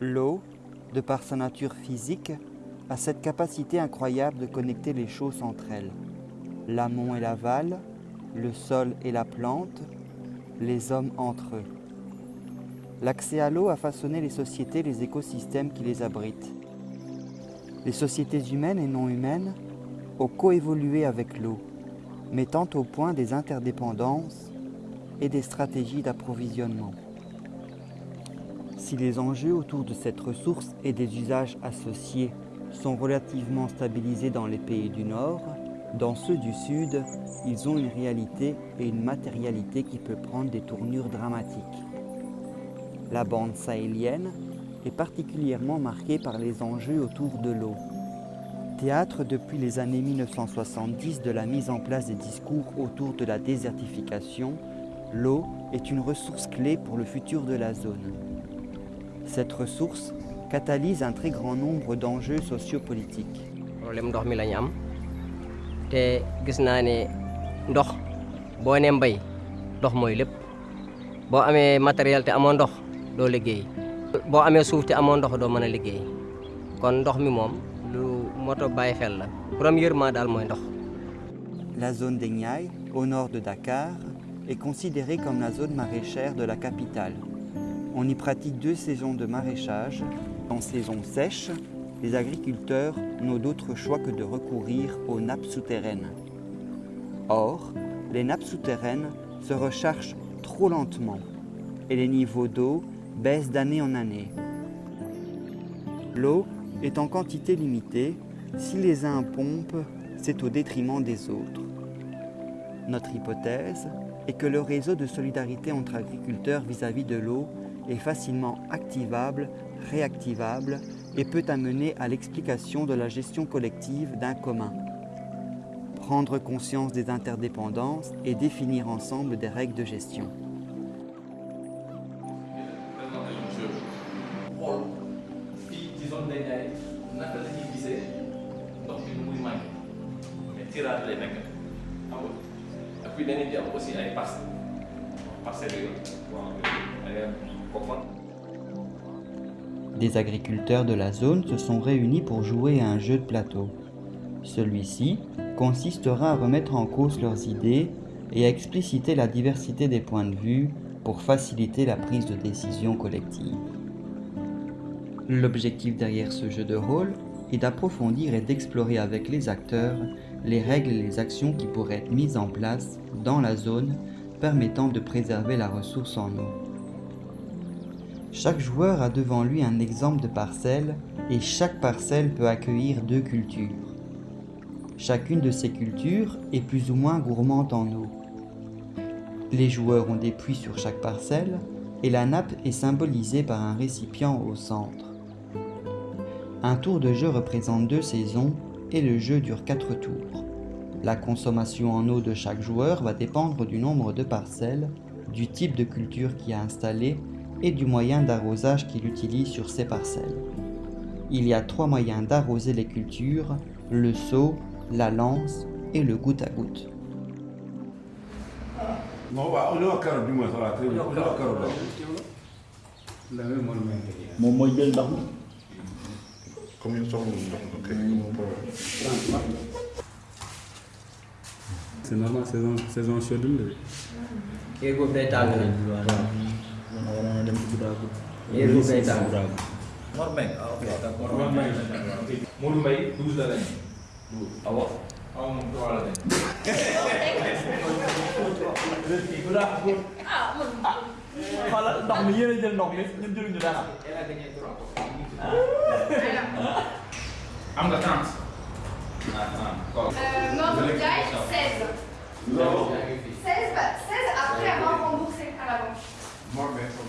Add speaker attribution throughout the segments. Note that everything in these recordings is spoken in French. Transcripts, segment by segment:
Speaker 1: L'eau, de par sa nature physique, a cette capacité incroyable de connecter les choses entre elles. L'amont et l'aval, le sol et la plante, les hommes entre eux. L'accès à l'eau a façonné les sociétés et les écosystèmes qui les abritent. Les sociétés humaines et non humaines ont coévolué avec l'eau, mettant au point des interdépendances et des stratégies d'approvisionnement. Si les enjeux autour de cette ressource et des usages associés sont relativement stabilisés dans les pays du Nord, dans ceux du Sud, ils ont une réalité et une matérialité qui peut prendre des tournures dramatiques. La bande sahélienne est particulièrement marquée par les enjeux autour de l'eau. Théâtre depuis les années 1970 de la mise en place des discours autour de la désertification, l'eau est une ressource clé pour le futur de la zone. Cette ressource catalyse un très grand nombre d'enjeux sociopolitiques.
Speaker 2: problème ndox mi la ñu am. Te gis naa ne ndox boo nee mbay ndox mooy lépp. Boo amee matériel te amoo ndox doo liggéey. Boo amee suuf te amoo ndox doo mën a liggéey. Kon ndox mi moom lu moto bàyyi xel la. Premièrement daal mooy ndox.
Speaker 1: La zone des Niayes, au nord de Dakar, est considérée comme la zone maraîchère de la capitale. On y pratique deux saisons de maraîchage. En saison sèche, les agriculteurs n'ont d'autre choix que de recourir aux nappes souterraines. Or, les nappes souterraines se rechargent trop lentement et les niveaux d'eau baissent d'année en année. L'eau est en quantité limitée. Si les uns pompent, c'est au détriment des autres. Notre hypothèse est que le réseau de solidarité entre agriculteurs vis-à-vis de l'eau est facilement activable, réactivable et peut amener à l'explication de la gestion collective d'un commun. Prendre conscience des interdépendances et définir ensemble des règles de gestion.
Speaker 3: Des
Speaker 1: agriculteurs de la zone se sont réunis pour jouer à un jeu de plateau. Celui-ci consistera à remettre en cause leurs idées et à expliciter la diversité des points de vue pour faciliter la prise de décision collective. L'objectif derrière ce jeu de rôle est d'approfondir et d'explorer avec les acteurs les règles et les actions qui pourraient être mises en place dans la zone permettant de préserver la ressource en eau. Chaque joueur a devant lui un exemple de parcelle et chaque parcelle peut accueillir deux cultures. Chacune de ces cultures est plus ou moins gourmande en eau. Les joueurs ont des puits sur chaque parcelle et la nappe est symbolisée par un récipient au centre. Un tour de jeu représente deux saisons et le jeu dure quatre tours. La consommation en eau de chaque joueur va dépendre du nombre de parcelles, du type de culture qui a installé et du moyen d'arrosage qu'il utilise sur ces parcelles. Il y a trois moyens d'arroser les cultures, le seau, la lance et le goutte à goutte.
Speaker 4: C'est normal, saison, saison chaude
Speaker 3: Mbaye ah ok d'accord Mor Mbaye Modou Mbaye douze la lañ douze awa awa moom trois la lañ
Speaker 5: xoolal ndox mi yéen a jël ndox mi ñun jëluñu dara
Speaker 3: am nga trente ah ah kon
Speaker 6: Euh, Mordre Diaye, 16.
Speaker 3: non
Speaker 6: 16, bah, 16 après avoir remboursé à la banque.
Speaker 7: Mor Mbaye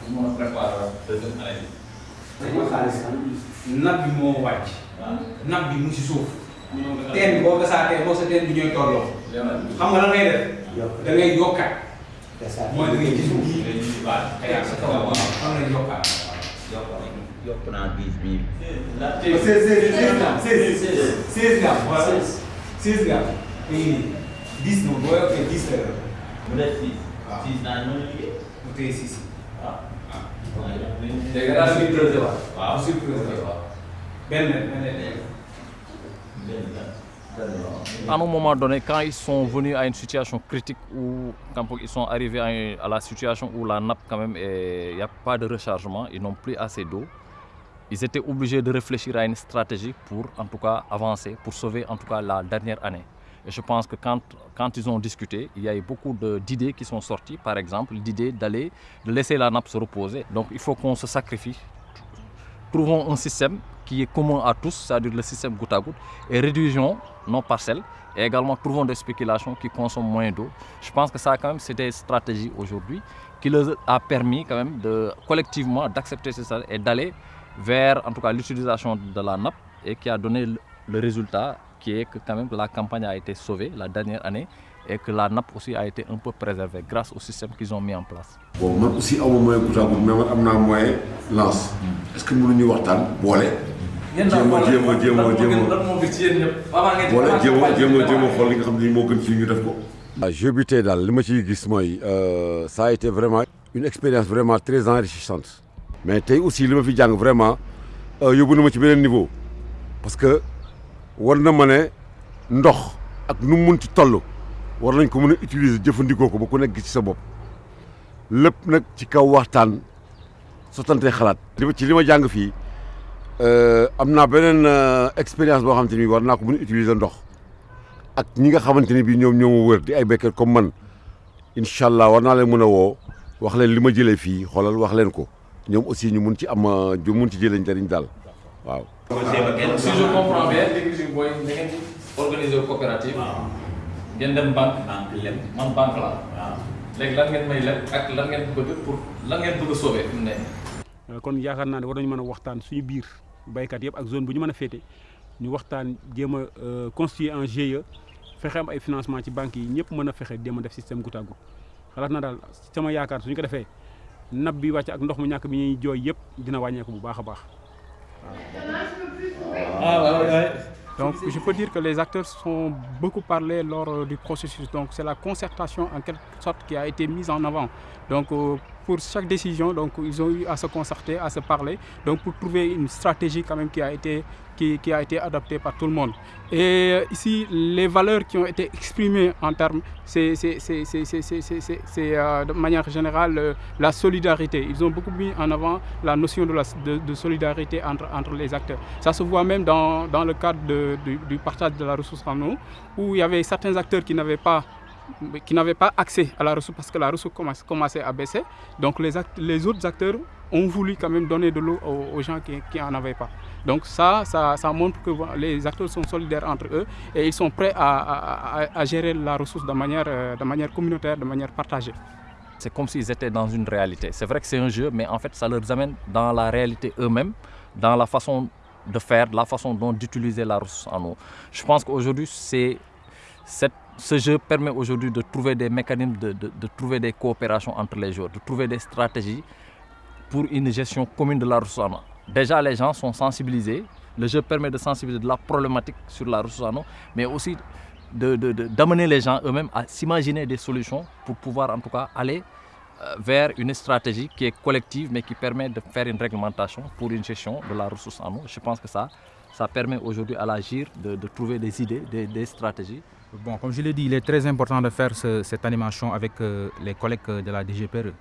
Speaker 3: pour mën a préparer waat deuxième année bi
Speaker 8: mooy xaalis napp bi moo wàcc napp bi mu si suuf teen bi boo gasaatee boo sa teen bi ñooy tolloo xam nga lan ngay def da ngay yokkaat mooy da ngay gis bii xëyaat sa kaw waaw xam nga yokkaat
Speaker 9: yokk naa dix mille.
Speaker 8: seize seize seize grammes seize seize grammes voilà seize grammes léegi nii dix moom boo yokkee dix lay doon
Speaker 9: mu def six. six naa ñoo liggéey.
Speaker 8: mu téye six
Speaker 9: waaw.
Speaker 10: À un moment donné, quand ils sont venus à une situation critique où quand ils sont arrivés à, à la situation où la nappe quand même, il n'y a pas de rechargement, ils n'ont plus assez d'eau, ils étaient obligés de réfléchir à une stratégie pour en tout cas avancer, pour sauver en tout cas la dernière année. Et je pense que quand, quand ils ont discuté, il y a eu beaucoup d'idées qui sont sorties, par exemple l'idée d'aller, laisser la nappe se reposer. Donc il faut qu'on se sacrifie trouvons un système qui est commun à tous, c'est-à-dire le système goutte à goutte, et réduisons nos parcelles. Et également, trouvons des spéculations qui consomment moins d'eau. Je pense que ça, quand même, c'est des stratégies aujourd'hui qui leur a permis, quand même, de, collectivement, d'accepter ces et d'aller vers, en tout cas, l'utilisation de la nappe et qui a donné le résultat qui est que, quand même, la campagne a été sauvée la dernière année et que la nappe aussi a été un peu préservée grâce au système qu'ils ont mis en place.
Speaker 7: bon man aussi aw ma moyen goutte à goutte mais man am naa moyen lance. Est-ce que mënuñu waxtaan? Boole.
Speaker 3: yéen daal
Speaker 7: jéem a jéem a jéem a
Speaker 3: lan moo
Speaker 7: jéem
Speaker 3: gën
Speaker 7: a
Speaker 3: lan moo gën ci yéen ñëpp? Avant ngeen di
Speaker 7: boole
Speaker 3: commencé
Speaker 7: jéem a
Speaker 3: campagne
Speaker 7: jéem a
Speaker 3: bi,
Speaker 7: jéem a xool li nga xam ne moo gën ci ñu def ko.
Speaker 11: waaw jeu bi tey daal li ma ciy gis mooy ça a été vraiment une expérience vraiment très enrichissante. Mais tey aussi li ma fi jàng vraiment yóbbu na ma ci beneen niveau. Parce que war na ma ne ndox ak nu mu munti toll war nañ ko mën a utiliser jëfandikoo ko ba ku nekk ci sa bopp lépp nag ci kaw waxtaan sottante xalaat. li ma ci li ma jàng fii euh, am naa beneen euh, expérience boo xamante ko mën utiliser ndox. ak ñi nga xamante ni bii ñoo wër di ay béykat comme man incha allah war naa leen mën a woo wax leen wax leen ko ñoom aussi ñu mun ci am ñu mun ci jëlee waaw.
Speaker 3: si je comprends bien si booy da ngeen organiser coopérative. ngeen dem banque.
Speaker 9: banque lem.
Speaker 3: man banque la
Speaker 9: waaw.
Speaker 3: léegi lan ngeen may leb ak lan ngeen bëgg pour lan ngeen bëgg a sauver fi mu ne.
Speaker 4: kon yaakaar naa ne war nañu mën a waxtaan suñu biir baykat yëpp ak zone bu ñu mën a féete ñu waxtaan jéem a constituer un GIE fexe am ay financement ci banques yi ñëpp mën a fexe jéem a def système goutte à goutte xalaat na daal sama yaakaar suñu ko defee nab bi wàcc ak ndox mu ñàkk bi ñuy jooy yëpp dina wàññeeku bu baax a baax.
Speaker 5: Ah.
Speaker 4: Donc je peux dire que les acteurs sont beaucoup parlé lors euh, du processus. Donc c'est la concertation en quelque sorte qui a été mise en avant. Donc euh, pour chaque décision, donc ils ont eu à se concerter, à se parler, donc pour trouver une stratégie quand même qui a été qui, a été adoptée par tout le monde. Et ici, les valeurs qui ont été exprimées en termes, c'est euh, de manière générale euh, la solidarité. Ils ont beaucoup mis en avant la notion de, solidarité entre, les acteurs. Ça se voit même dans, le cadre du, du partage de la ressource en eau, où il y avait certains acteurs qui n'avaient pas qui n'avaient pas accès à la ressource parce que la ressource commençait à baisser. Donc les, autres acteurs ont voulu quand même donner de l'eau aux, gens qui n'en avaient pas. Donc ça, ça, montre que les acteurs sont solidaires entre eux et ils sont prêts à gérer la ressource de manière, euh, de manière communautaire, de manière partagée.
Speaker 10: C'est comme s'ils étaient dans une réalité. C'est vrai que c'est un jeu, mais en fait, ça leur amène dans la réalité eux-mêmes, dans la façon de faire, la façon dont d'utiliser la ressource en eau. Je pense qu'aujourd'hui, c'est cette- ce jeu permet aujourd'hui de trouver des mécanismes, de, trouver des coopérations entre les joueurs, de trouver des stratégies pour une gestion commune de la ressource en eau. Déjà, les gens sont sensibilisés. Le jeu permet de sensibiliser de la problématique sur la ressource en eau, mais aussi d'amener les gens eux-mêmes à s'imaginer des solutions pour pouvoir en tout cas aller euh, vers une stratégie qui est collective mais qui permet de faire une réglementation pour une gestion de la ressource en eau. Je pense que ça, ça permet aujourd'hui à l'agir de, trouver des idées, des stratégies.
Speaker 12: Bon, comme je l'ai dit, il est très important de faire ce- cette animation avec euh, les collègues euh, de la DGPRE.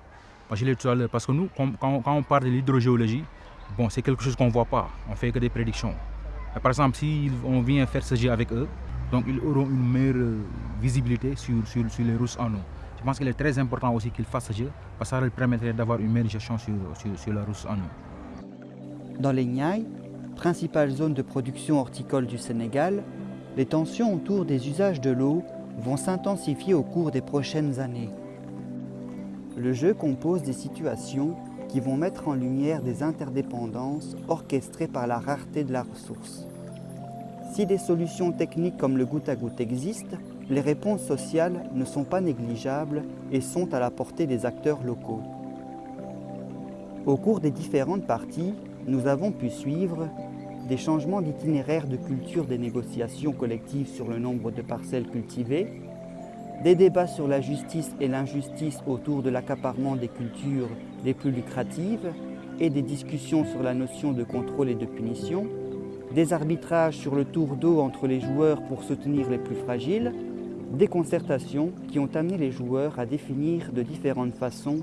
Speaker 12: Je l'ai tout à l'heure, parce que nous, quand, on parle de l'hydrogéologie, bon, c'est quelque chose qu'on ne voit pas, on fait que des prédictions. Par exemple, si on vient faire ce jeu avec eux, donc ils auront une meilleure euh, visibilité sur, sur, sur les rousses en eau. Je pense qu'il est très important aussi qu'ils fassent ce jeu, parce que ça leur permettrait d'avoir une meilleure gestion sur, sur, sur la en eau.
Speaker 1: Dans les Niayes, principale zone de production horticole du Sénégal, les tensions autour des usages de l'eau vont s'intensifier au cours des prochaines années. Le jeu compose des situations qui vont mettre en lumière des interdépendances orchestrées par la rareté de la ressource. Si des solutions techniques comme le goutte à goutte existent, les réponses sociales ne sont pas négligeables et sont à la portée des acteurs locaux. Au cours des différentes parties, nous avons pu suivre des changements d'itinéraire de culture des négociations collectives sur le nombre de parcelles cultivées, des débats sur la justice et l'injustice autour de l'accaparement des cultures les plus lucratives et des discussions sur la notion de contrôle et de punition, des arbitrages sur le tour d'eau entre les joueurs pour soutenir les plus fragiles, des concertations qui ont amené les joueurs à définir de différentes façons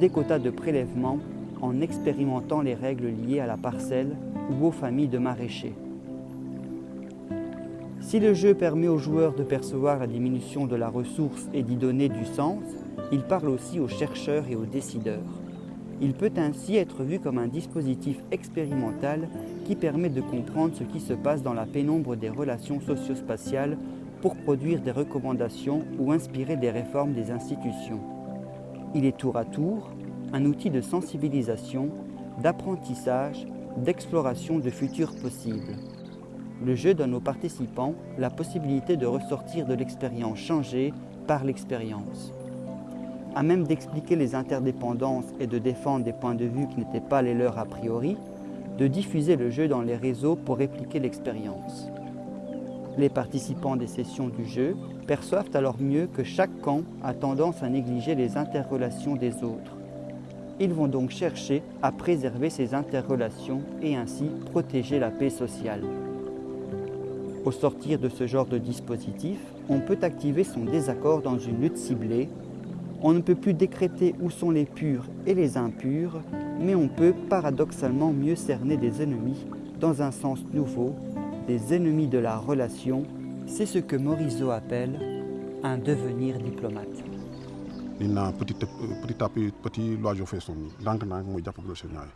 Speaker 1: des quotas de prélèvement en expérimentant les règles liées à la parcelle ou aux familles de maraîchers. Si le jeu permet aux joueurs de percevoir la diminution de la ressource et d'y donner du sens, il parle aussi aux chercheurs et aux décideurs. Il peut ainsi être vu comme un dispositif expérimental qui permet de comprendre ce qui se passe dans la pénombre des relations socio-spatiales pour produire des recommandations ou inspirer des réformes des institutions. Il est tour à tour un outil de sensibilisation, d'apprentissage, d'exploration de futurs possibles. Le jeu donne aux participants la possibilité de ressortir de l'expérience changée par l'expérience. À même d'expliquer les interdépendances et de défendre des points de vue qui n'étaient pas les leurs a priori, de diffuser le jeu dans les réseaux pour répliquer l'expérience. Les participants des sessions du jeu perçoivent alors mieux que chaque camp a tendance à négliger les interrelations des autres. Ils vont donc chercher à préserver ces interrelations et ainsi protéger la paix sociale. Au sortir de ce genre de dispositif, on peut activer son désaccord dans une lutte ciblée. On ne peut plus décréter où sont les purs et les impurs, mais on peut paradoxalement mieux cerner des ennemis dans un sens nouveau, des ennemis de la relation. C'est ce que Morisot appelle un devenir diplomate.
Speaker 13: Ni na petit petit à petit l'oiseau fait son ndànk ndànk mooy jàpp grosse ñaay